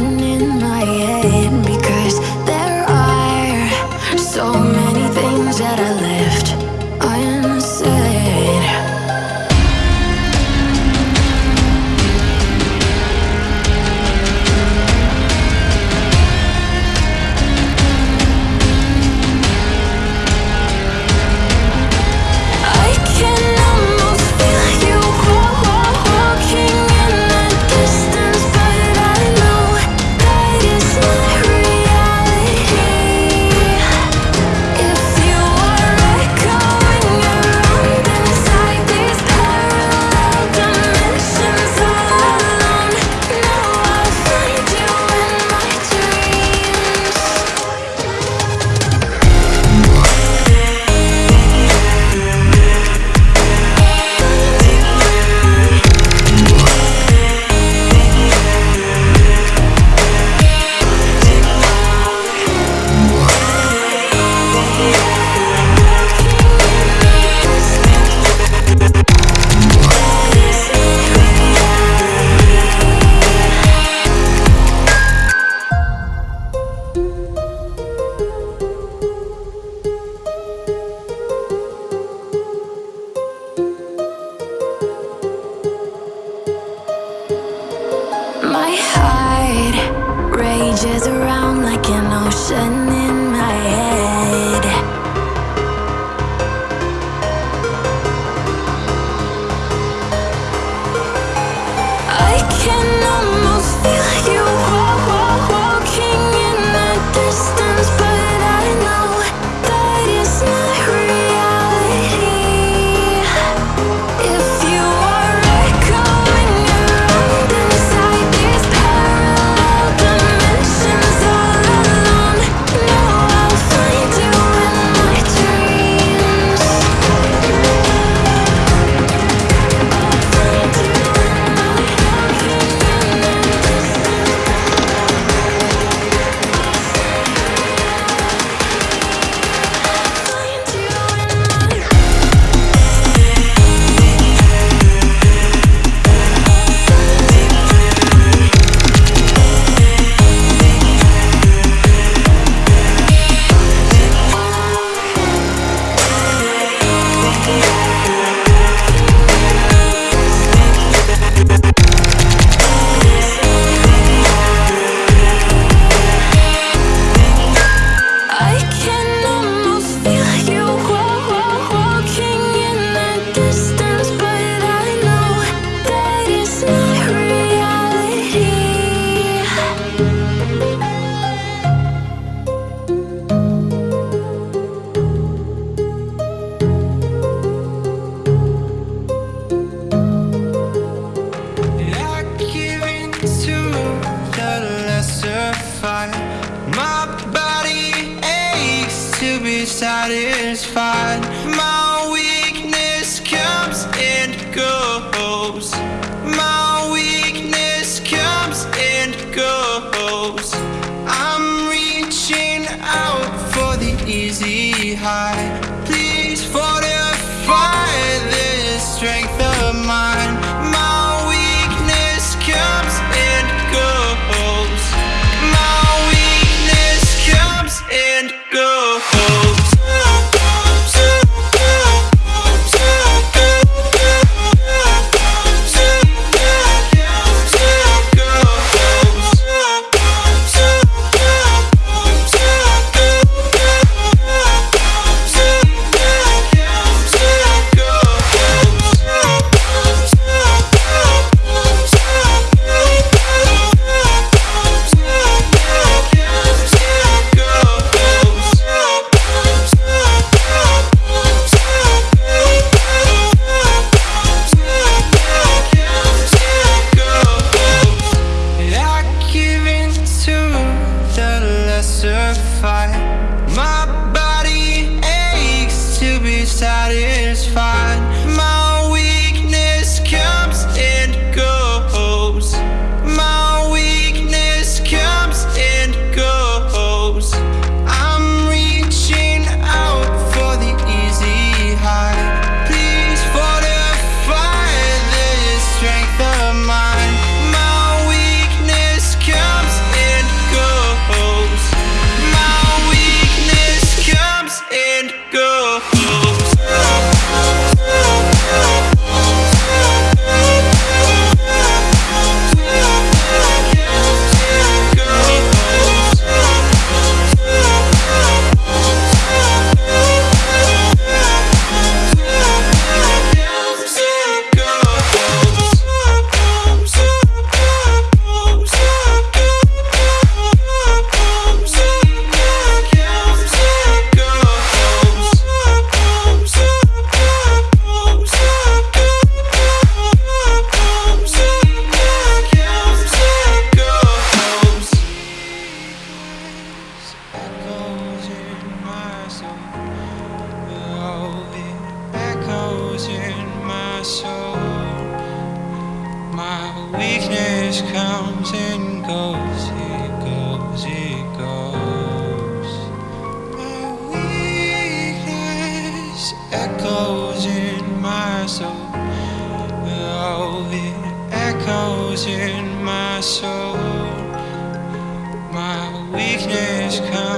running my head be satisfied. My weakness comes and goes. My weakness comes and goes. I'm reaching out for the easy high. out of in my soul. My weakness comes and goes, it goes, it goes. My weakness echoes in my soul. Oh, it echoes in my soul. My weakness comes.